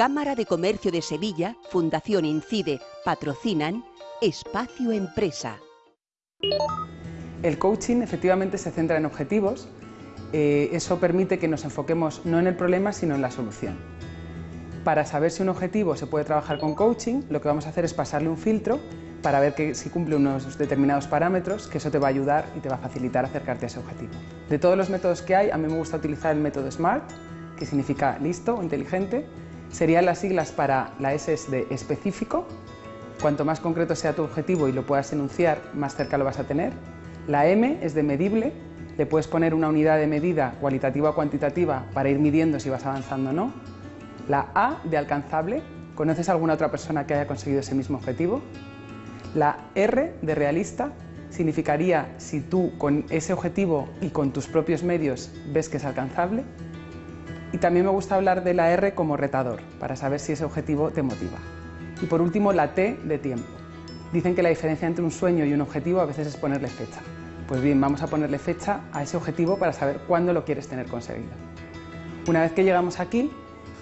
Cámara de Comercio de Sevilla, Fundación Incide, patrocinan Espacio Empresa. El coaching efectivamente se centra en objetivos, eh, eso permite que nos enfoquemos no en el problema sino en la solución. Para saber si un objetivo se puede trabajar con coaching, lo que vamos a hacer es pasarle un filtro para ver que si cumple unos determinados parámetros, que eso te va a ayudar y te va a facilitar acercarte a ese objetivo. De todos los métodos que hay, a mí me gusta utilizar el método SMART, que significa listo inteligente. Serían las siglas para la S es de específico, cuanto más concreto sea tu objetivo y lo puedas enunciar, más cerca lo vas a tener. La M es de medible, le puedes poner una unidad de medida cualitativa o cuantitativa para ir midiendo si vas avanzando o no. La A de alcanzable, ¿conoces a alguna otra persona que haya conseguido ese mismo objetivo? La R de realista significaría si tú con ese objetivo y con tus propios medios ves que es alcanzable. Y también me gusta hablar de la R como retador, para saber si ese objetivo te motiva. Y por último, la T de tiempo. Dicen que la diferencia entre un sueño y un objetivo a veces es ponerle fecha. Pues bien, vamos a ponerle fecha a ese objetivo para saber cuándo lo quieres tener conseguido. Una vez que llegamos aquí,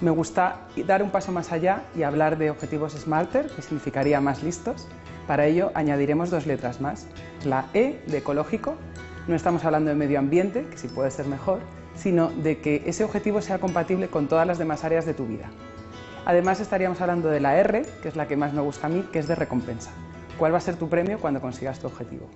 me gusta dar un paso más allá y hablar de objetivos smarter, que significaría más listos. Para ello añadiremos dos letras más. La E de ecológico, no estamos hablando de medio ambiente, que sí puede ser mejor, sino de que ese objetivo sea compatible con todas las demás áreas de tu vida. Además estaríamos hablando de la R, que es la que más me gusta a mí, que es de recompensa. ¿Cuál va a ser tu premio cuando consigas tu objetivo?